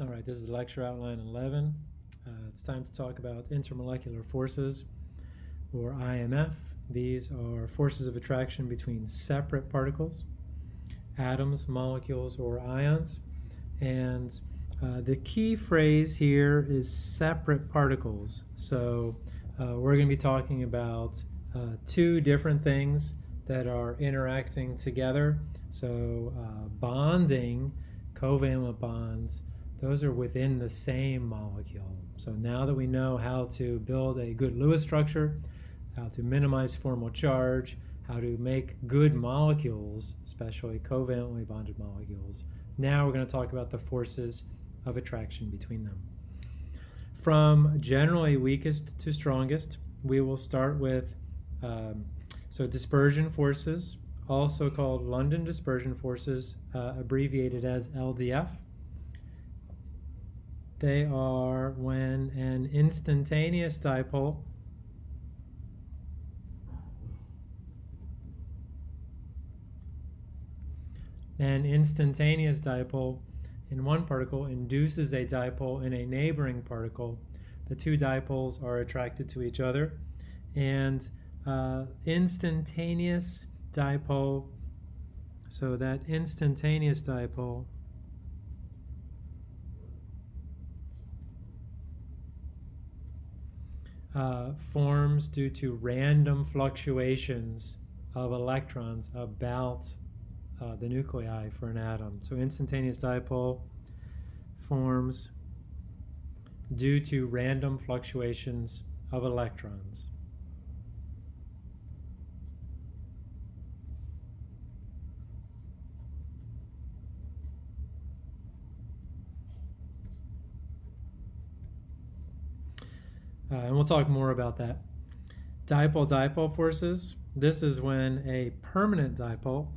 All right, this is lecture outline 11. Uh, it's time to talk about intermolecular forces, or IMF. These are forces of attraction between separate particles, atoms, molecules, or ions. And uh, the key phrase here is separate particles. So uh, we're going to be talking about uh, two different things that are interacting together. So uh, bonding, covalent bonds, those are within the same molecule. So now that we know how to build a good Lewis structure, how to minimize formal charge, how to make good molecules, especially covalently bonded molecules, now we're going to talk about the forces of attraction between them. From generally weakest to strongest, we will start with um, so dispersion forces, also called London dispersion forces, uh, abbreviated as LDF. They are when an instantaneous dipole an instantaneous dipole in one particle induces a dipole in a neighboring particle. The two dipoles are attracted to each other and uh, instantaneous dipole, so that instantaneous dipole uh, forms due to random fluctuations of electrons about uh, the nuclei for an atom. So instantaneous dipole forms due to random fluctuations of electrons. Uh, and we'll talk more about that. Dipole-dipole forces. This is when a permanent dipole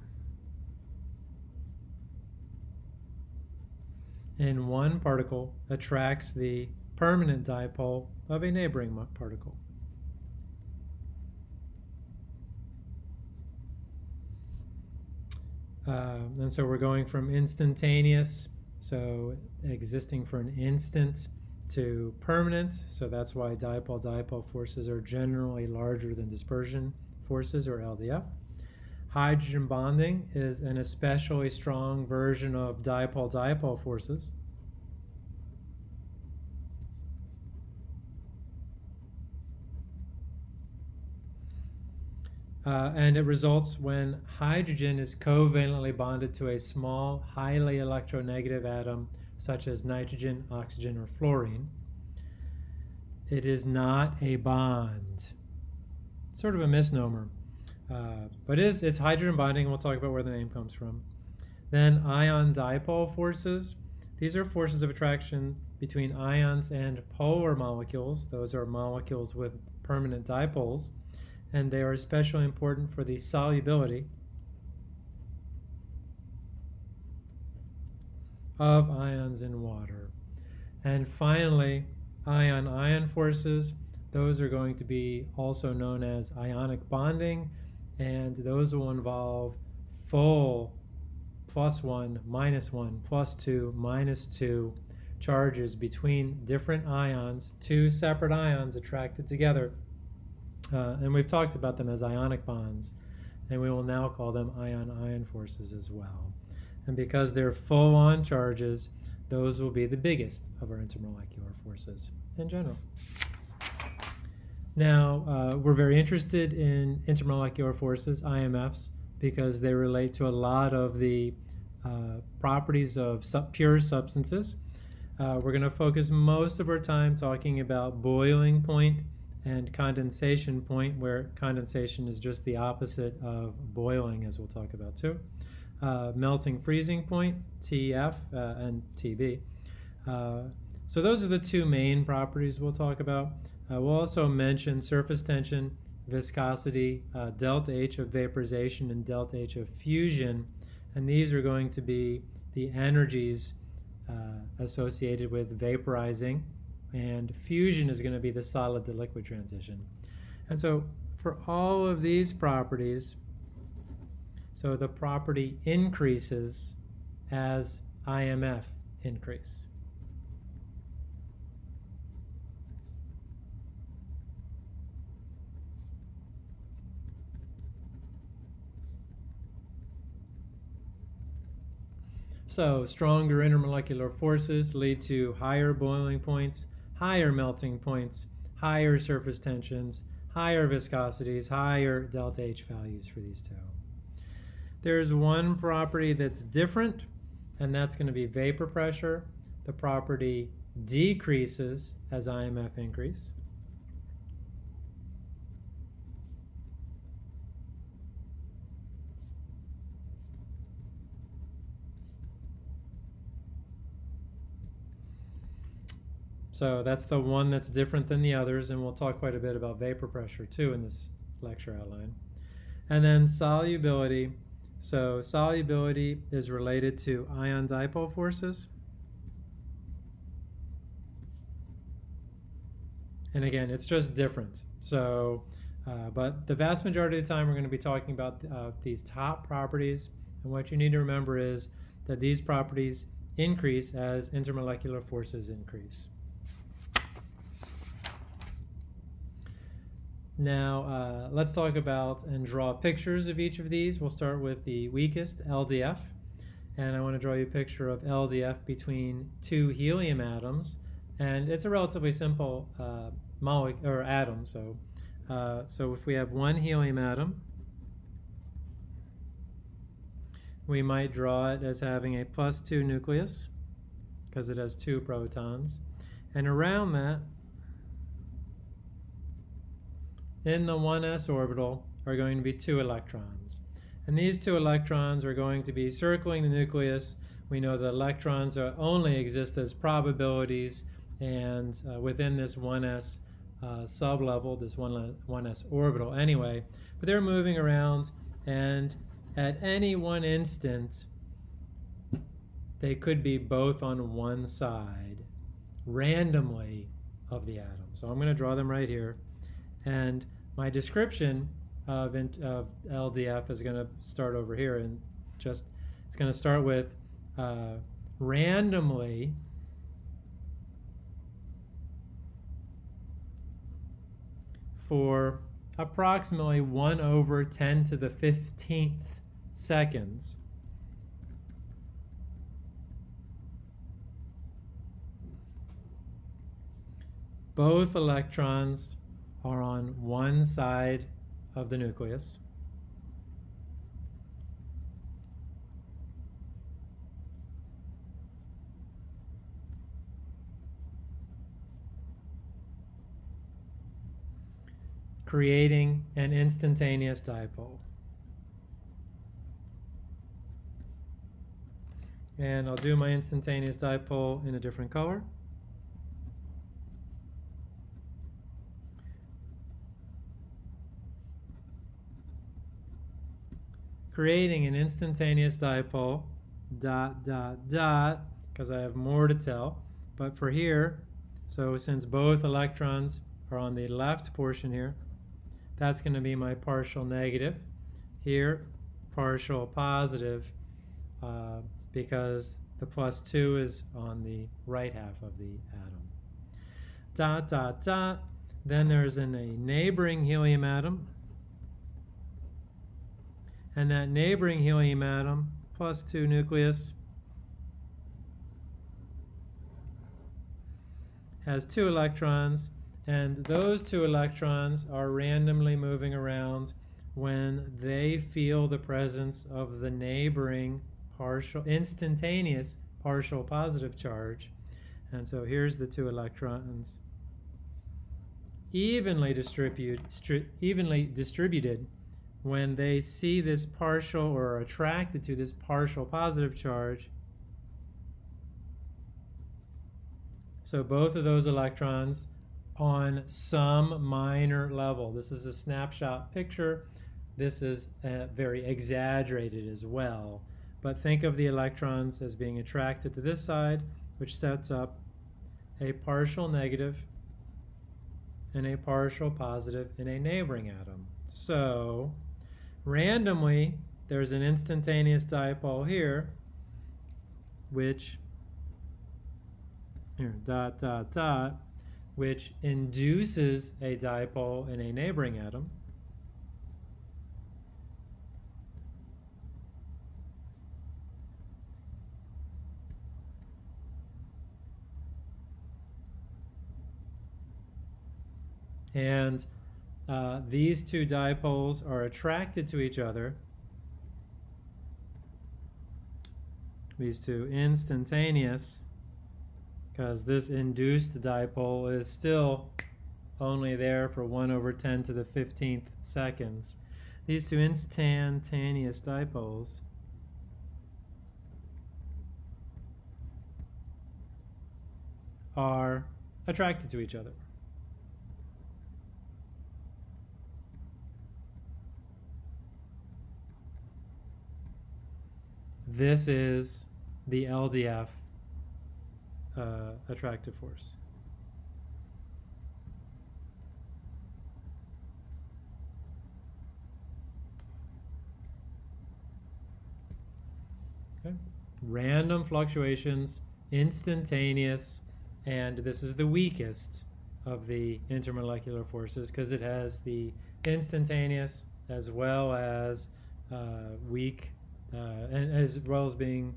in one particle attracts the permanent dipole of a neighboring particle. Uh, and so we're going from instantaneous, so existing for an instant, to permanent, so that's why dipole-dipole forces are generally larger than dispersion forces, or LDF. Hydrogen bonding is an especially strong version of dipole-dipole forces. Uh, and it results when hydrogen is covalently bonded to a small, highly electronegative atom such as nitrogen, oxygen, or fluorine. It is not a bond. Sort of a misnomer. Uh, but it is, it's hydrogen bonding, and we'll talk about where the name comes from. Then ion dipole forces. These are forces of attraction between ions and polar molecules. Those are molecules with permanent dipoles. And they are especially important for the solubility of ions in water. And finally, ion-ion forces. Those are going to be also known as ionic bonding, and those will involve full plus 1, minus 1, plus 2, minus 2 charges between different ions, two separate ions attracted together. Uh, and we've talked about them as ionic bonds, and we will now call them ion-ion forces as well. And because they're full-on charges, those will be the biggest of our intermolecular forces in general. Now, uh, we're very interested in intermolecular forces, IMFs, because they relate to a lot of the uh, properties of sub pure substances. Uh, we're going to focus most of our time talking about boiling point and condensation point, where condensation is just the opposite of boiling, as we'll talk about too uh, melting freezing point, TF uh, and TB. Uh, so those are the two main properties we'll talk about. Uh, we'll also mention surface tension, viscosity, uh, delta H of vaporization, and delta H of fusion. And these are going to be the energies associated with vaporizing. And fusion is going to be the solid to liquid transition. And so for all of these properties, so the property increases as IMF increase. So stronger intermolecular forces lead to higher boiling points, higher melting points, higher surface tensions, higher viscosities, higher delta H values for these two. There's one property that's different, and that's going to be vapor pressure. The property decreases as IMF increase. So that's the one that's different than the others, and we'll talk quite a bit about vapor pressure too in this lecture outline. And then solubility. So solubility is related to ion dipole forces. And again, it's just different. So, uh, but the vast majority of the time we're going to be talking about uh, these top properties. And what you need to remember is that these properties increase as intermolecular forces increase. Now, uh, let's talk about and draw pictures of each of these. We'll start with the weakest, LDF. And I want to draw you a picture of LDF between two helium atoms. And it's a relatively simple uh, molecule or atom. So, uh, so if we have one helium atom, we might draw it as having a plus two nucleus because it has two protons. And around that, in the 1s orbital are going to be two electrons. And these two electrons are going to be circling the nucleus. We know that electrons only exist as probabilities and uh, within this 1s uh, sublevel, this 1, 1s orbital anyway. But they're moving around and at any one instant, they could be both on one side randomly of the atom. So I'm going to draw them right here. And my description of, of LDF is going to start over here and just, it's going to start with uh, randomly for approximately 1 over 10 to the 15th seconds. Both electrons are on one side of the nucleus. creating an instantaneous dipole. And I'll do my instantaneous dipole in a different color. Creating an instantaneous dipole, dot, dot, dot, because I have more to tell. But for here, so since both electrons are on the left portion here, that's going to be my partial negative. Here, partial positive, uh, because the plus 2 is on the right half of the atom. Dot, dot, dot. Then there's in a neighboring helium atom, and that neighboring helium atom plus 2 nucleus has two electrons and those two electrons are randomly moving around when they feel the presence of the neighboring partial instantaneous partial positive charge. And so here's the two electrons. Evenly distribute, evenly distributed when they see this partial or are attracted to this partial positive charge, so both of those electrons on some minor level. This is a snapshot picture. This is uh, very exaggerated as well. But think of the electrons as being attracted to this side, which sets up a partial negative and a partial positive in a neighboring atom. So randomly, there's an instantaneous dipole here, which, here, dot, dot, dot, which induces a dipole in a neighboring atom. And uh, these two dipoles are attracted to each other. These two instantaneous, because this induced dipole is still only there for 1 over 10 to the 15th seconds. These two instantaneous dipoles are attracted to each other. This is the LDF uh, attractive force. Okay. Random fluctuations, instantaneous, and this is the weakest of the intermolecular forces because it has the instantaneous as well as uh, weak, uh, and as well as being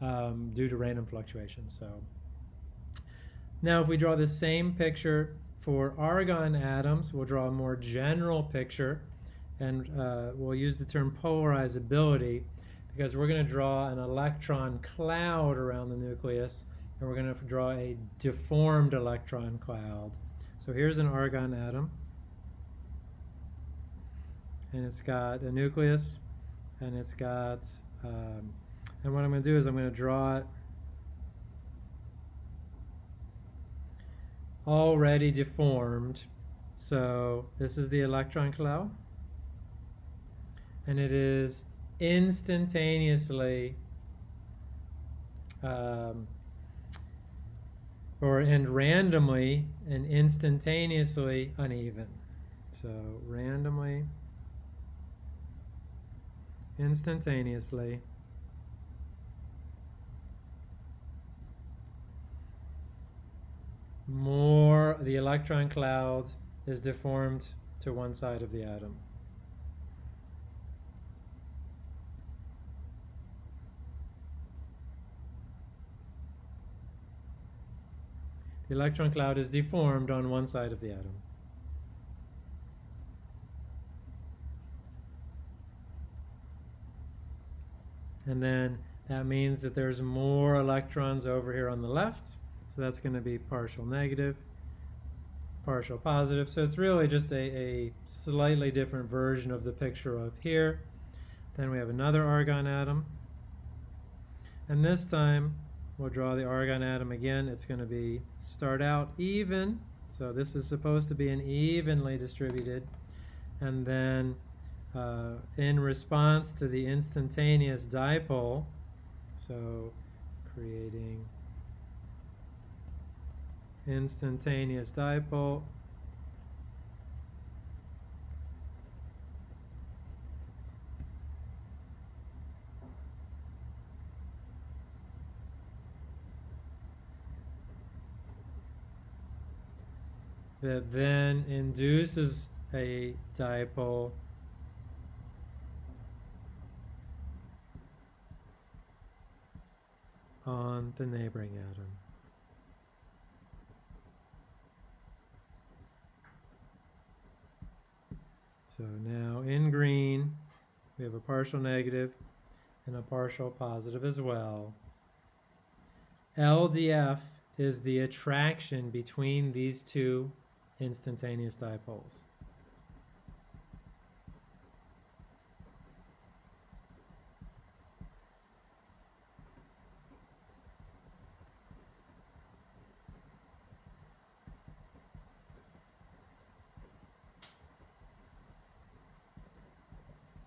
um, due to random fluctuations. So now if we draw the same picture for argon atoms, we'll draw a more general picture and uh, we'll use the term polarizability because we're going to draw an electron cloud around the nucleus and we're going to draw a deformed electron cloud. So here's an argon atom and it's got a nucleus and it's got um, and what I'm going to do is I'm going to draw it already deformed so this is the electron cloud and it is instantaneously um, or and randomly and instantaneously uneven. So randomly, instantaneously, more the electron cloud is deformed to one side of the atom. the electron cloud is deformed on one side of the atom. And then that means that there's more electrons over here on the left. So that's going to be partial negative, partial positive. So it's really just a, a slightly different version of the picture up here. Then we have another argon atom. And this time We'll draw the argon atom again. It's going to be start out even. So this is supposed to be an evenly distributed. And then uh, in response to the instantaneous dipole, so creating instantaneous dipole, that then induces a dipole on the neighboring atom. So now in green, we have a partial negative and a partial positive as well. LDF is the attraction between these two instantaneous dipoles.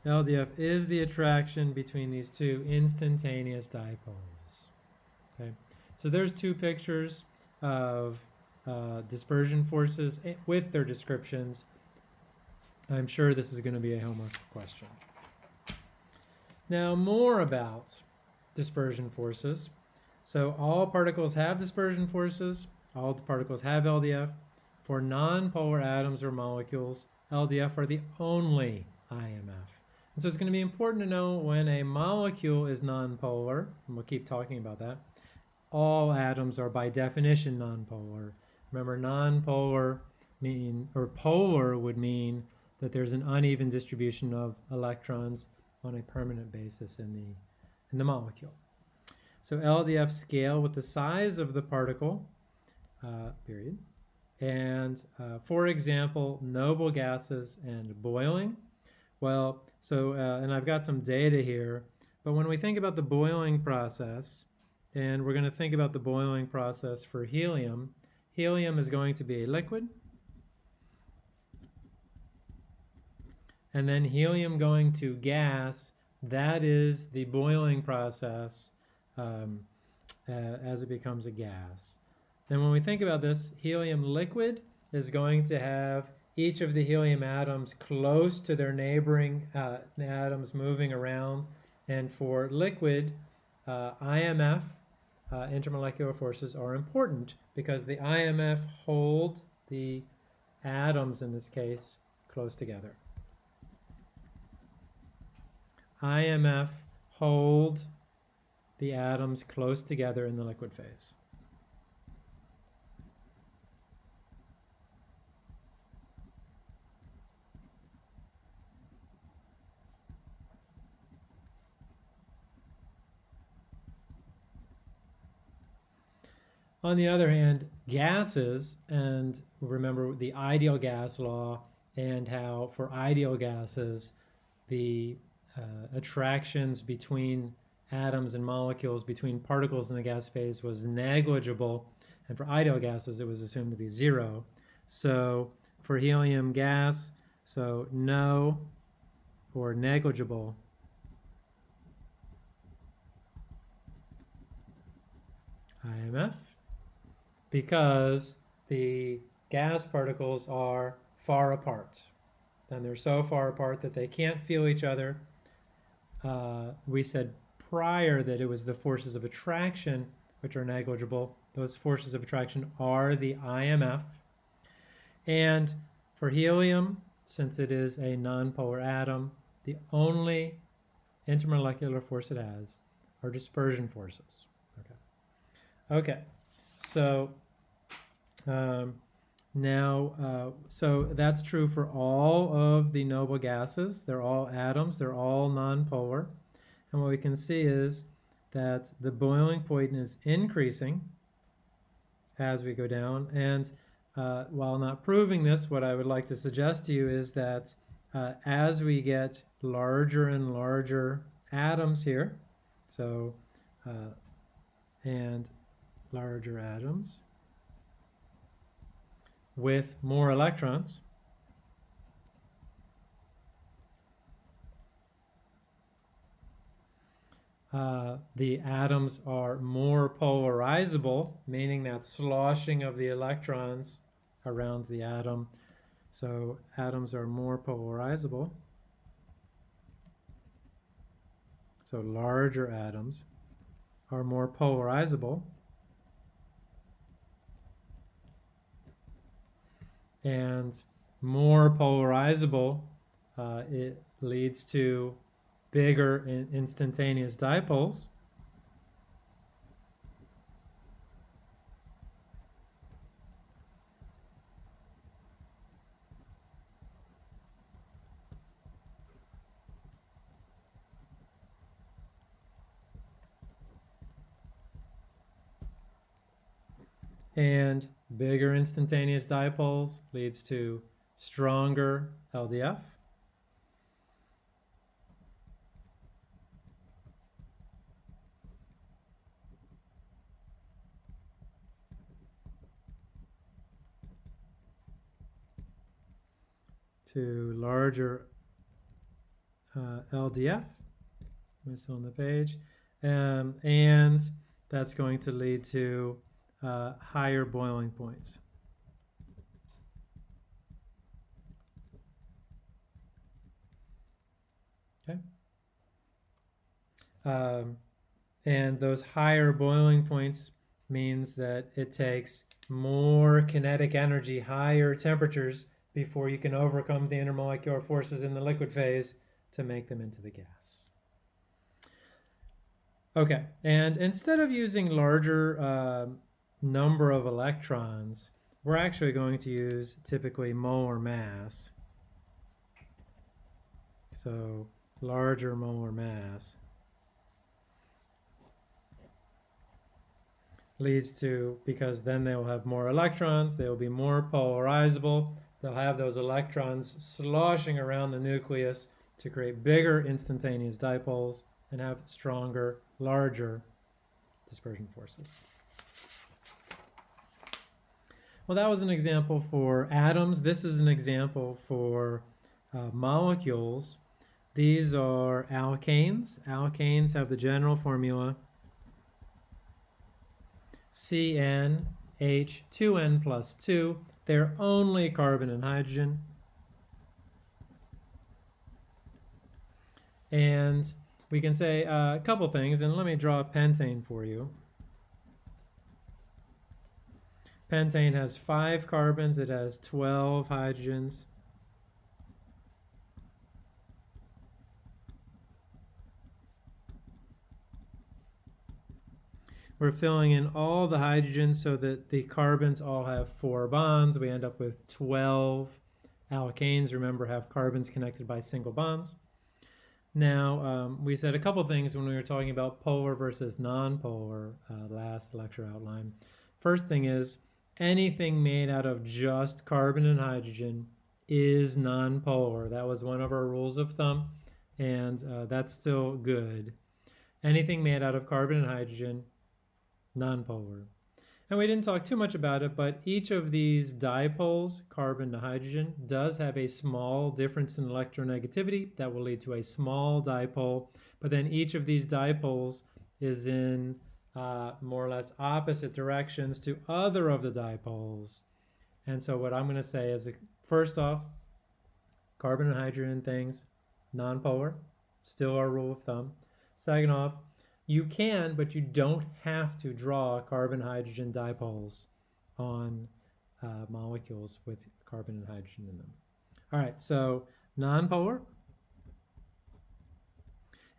LDF is the attraction between these two instantaneous dipoles. Okay, so there's two pictures of uh, dispersion forces eh, with their descriptions. I'm sure this is going to be a homework question. Now more about dispersion forces. So all particles have dispersion forces. All particles have LDF. For nonpolar atoms or molecules, LDF are the only IMF. And so it's going to be important to know when a molecule is nonpolar, and we'll keep talking about that. All atoms are by definition nonpolar. Remember, nonpolar mean, or polar would mean that there's an uneven distribution of electrons on a permanent basis in the, in the molecule. So LDF scale with the size of the particle, uh, period. And uh, for example, noble gases and boiling. Well, so, uh, and I've got some data here, but when we think about the boiling process, and we're going to think about the boiling process for helium, helium is going to be a liquid. And then helium going to gas, that is the boiling process um, uh, as it becomes a gas. Then when we think about this, helium liquid is going to have each of the helium atoms close to their neighboring uh, atoms moving around. And for liquid, uh, IMF, uh, intermolecular forces, are important because the IMF hold the atoms, in this case, close together. IMF hold the atoms close together in the liquid phase. On the other hand, gases, and remember the ideal gas law and how for ideal gases, the uh, attractions between atoms and molecules between particles in the gas phase was negligible, and for ideal gases it was assumed to be zero. So for helium gas, so no or negligible. IMF because the gas particles are far apart. And they're so far apart that they can't feel each other. Uh, we said prior that it was the forces of attraction which are negligible. Those forces of attraction are the IMF. And for helium, since it is a nonpolar atom, the only intermolecular force it has are dispersion forces. Okay. Okay. So um, now, uh, so that's true for all of the noble gases. They're all atoms. They're all nonpolar. And what we can see is that the boiling point is increasing as we go down. And uh, while not proving this, what I would like to suggest to you is that uh, as we get larger and larger atoms here, so uh, and larger atoms with more electrons, Uh, the atoms are more polarizable, meaning that sloshing of the electrons around the atom. So atoms are more polarizable. So larger atoms are more polarizable. And more polarizable, uh, it leads to bigger instantaneous dipoles. And bigger instantaneous dipoles leads to stronger LDF. to larger uh, LDF. Still on the page. Um, and that's going to lead to uh, higher boiling points. Okay. Um, and those higher boiling points means that it takes more kinetic energy, higher temperatures before you can overcome the intermolecular forces in the liquid phase to make them into the gas. Okay, and instead of using larger uh, number of electrons, we're actually going to use typically molar mass. So larger molar mass leads to, because then they will have more electrons, they will be more polarizable, they'll have those electrons sloshing around the nucleus to create bigger instantaneous dipoles and have stronger, larger dispersion forces. Well, that was an example for atoms. This is an example for uh, molecules. These are alkanes. Alkanes have the general formula CnH2n plus 2. They're only carbon and hydrogen. And we can say uh, a couple things, and let me draw a pentane for you. Pentane has five carbons, it has 12 hydrogens. We're filling in all the hydrogens so that the carbons all have four bonds. We end up with 12 alkanes, remember, have carbons connected by single bonds. Now, um, we said a couple things when we were talking about polar versus nonpolar uh, last lecture outline. First thing is, anything made out of just carbon and hydrogen is nonpolar. That was one of our rules of thumb, and uh, that's still good. Anything made out of carbon and hydrogen, nonpolar. And we didn't talk too much about it, but each of these dipoles, carbon to hydrogen, does have a small difference in electronegativity that will lead to a small dipole. But then each of these dipoles is in uh, more or less opposite directions to other of the dipoles. And so what I'm going to say is, first off, carbon and hydrogen things, nonpolar, still our rule of thumb. Second off, you can, but you don't have to draw carbon-hydrogen dipoles on uh, molecules with carbon and hydrogen in them. All right, so nonpolar.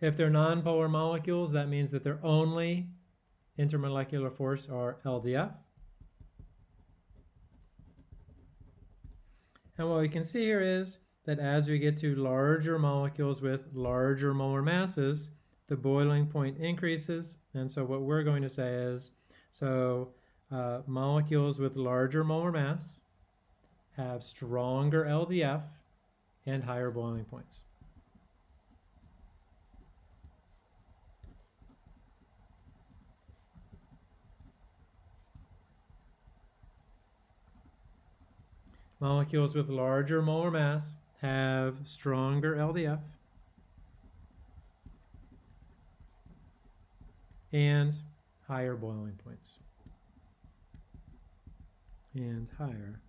If they're nonpolar molecules, that means that they're only intermolecular force are LDF. And what we can see here is that as we get to larger molecules with larger molar masses, the boiling point increases. And so what we're going to say is, so uh, molecules with larger molar mass have stronger LDF and higher boiling points. Molecules with larger molar mass have stronger LDF and higher boiling points and higher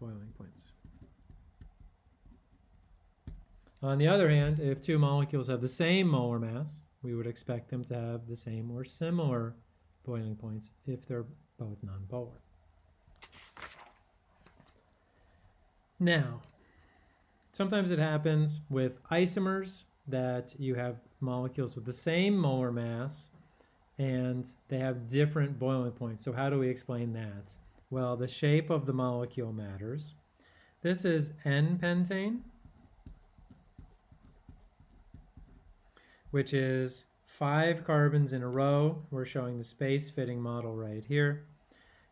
boiling points. On the other hand, if two molecules have the same molar mass, we would expect them to have the same or similar boiling points if they're both nonpolar. Now, sometimes it happens with isomers that you have molecules with the same molar mass and they have different boiling points. So how do we explain that? Well, the shape of the molecule matters. This is N-pentane, which is five carbons in a row. We're showing the space-filling model right here.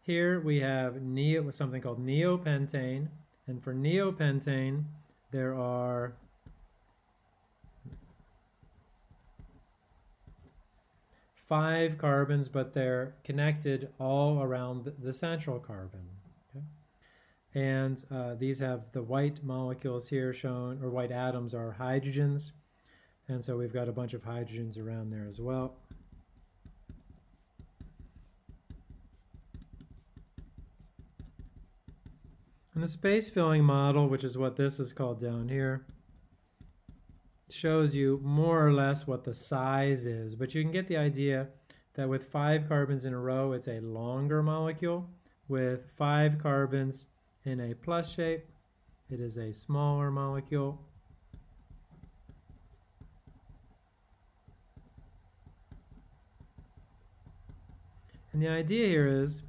Here we have neo, something called neopentane, and for neopentane, there are five carbons, but they're connected all around the central carbon. Okay? And uh, these have the white molecules here shown, or white atoms are hydrogens. And so we've got a bunch of hydrogens around there as well. The space filling model, which is what this is called down here, shows you more or less what the size is, but you can get the idea that with five carbons in a row, it's a longer molecule. With five carbons in a plus shape, it is a smaller molecule. And the idea here is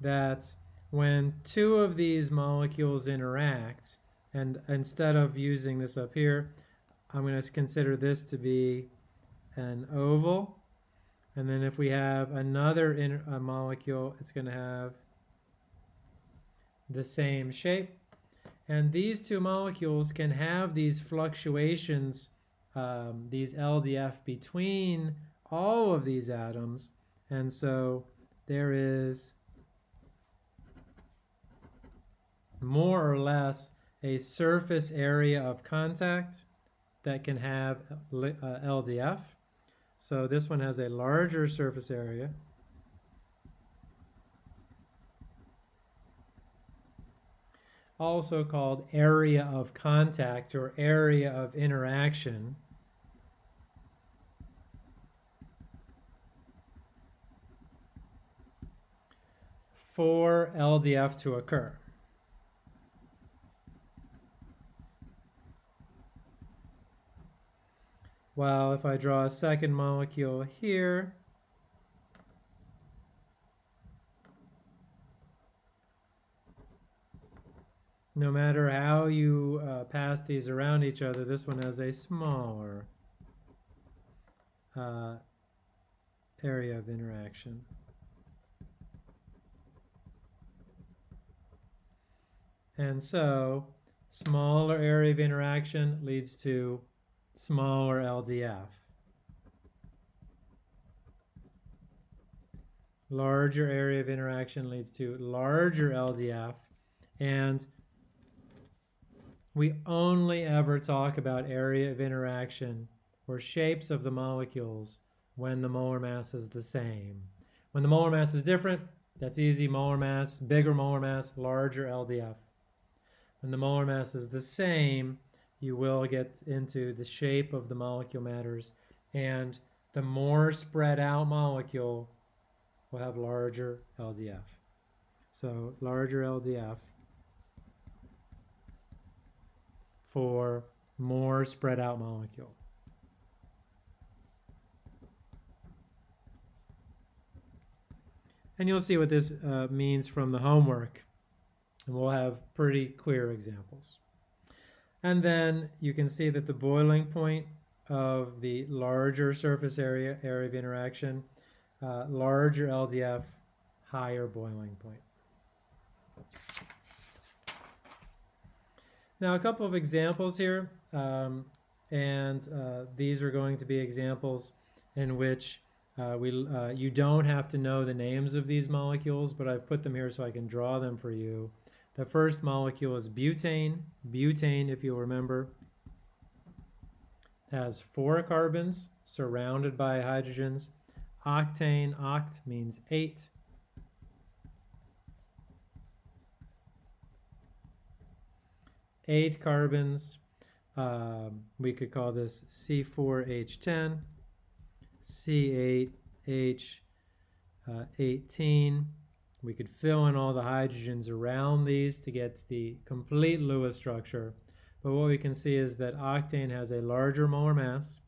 that when two of these molecules interact, and instead of using this up here, I'm going to consider this to be an oval. And then if we have another in, molecule, it's going to have the same shape. And these two molecules can have these fluctuations, um, these LDF between all of these atoms. And so there is more or less a surface area of contact that can have uh, LDF. So this one has a larger surface area. Also called area of contact or area of interaction. for LDF to occur. Well, if I draw a second molecule here, no matter how you uh, pass these around each other, this one has a smaller uh, area of interaction. And so, smaller area of interaction leads to smaller LDF. Larger area of interaction leads to larger LDF. And we only ever talk about area of interaction or shapes of the molecules when the molar mass is the same. When the molar mass is different, that's easy, molar mass, bigger molar mass, larger LDF. When the molar mass is the same, you will get into the shape of the molecule matters and the more spread out molecule will have larger LDF. So larger LDF for more spread out molecule. And you'll see what this uh, means from the homework. And we'll have pretty clear examples. And then you can see that the boiling point of the larger surface area, area of interaction, uh, larger LDF, higher boiling point. Now a couple of examples here, um, and uh, these are going to be examples in which uh, we, uh, you don't have to know the names of these molecules, but I've put them here so I can draw them for you. The first molecule is butane. Butane, if you'll remember, has four carbons surrounded by hydrogens. Octane, oct means eight. Eight carbons. Um, we could call this C4H10, C8H18. We could fill in all the hydrogens around these to get the complete Lewis structure. But what we can see is that octane has a larger molar mass.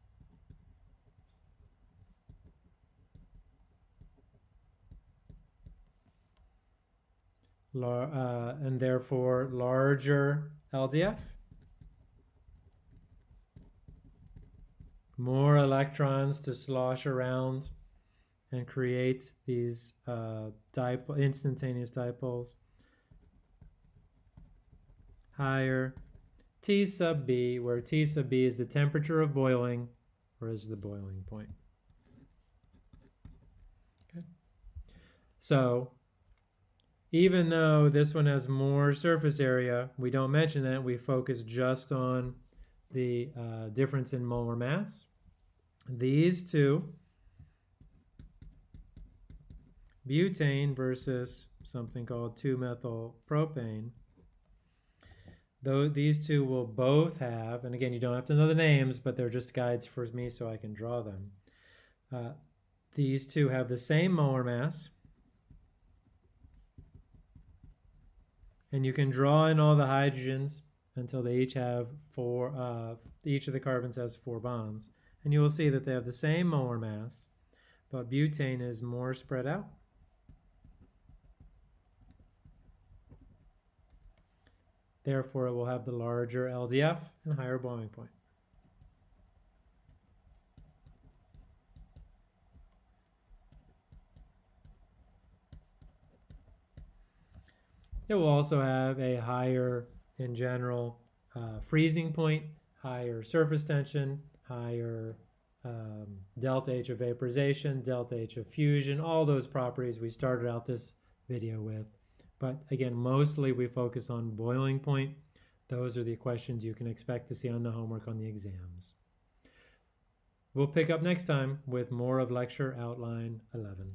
Uh, and therefore larger LDF. More electrons to slosh around and create these uh, dipole, instantaneous dipoles. Higher T sub B, where T sub B is the temperature of boiling, or is the boiling point. Okay. So, even though this one has more surface area, we don't mention that. We focus just on the uh, difference in molar mass. These two butane versus something called 2-methyl propane. Though these two will both have, and again, you don't have to know the names, but they're just guides for me so I can draw them. Uh, these two have the same molar mass. And you can draw in all the hydrogens until they each have four, uh, each of the carbons has four bonds. And you will see that they have the same molar mass, but butane is more spread out. Therefore, it will have the larger LDF and higher boiling point. It will also have a higher, in general, uh, freezing point, higher surface tension, higher um, delta H of vaporization, delta H of fusion, all those properties we started out this video with. But again, mostly we focus on boiling point. Those are the questions you can expect to see on the homework on the exams. We'll pick up next time with more of lecture outline 11.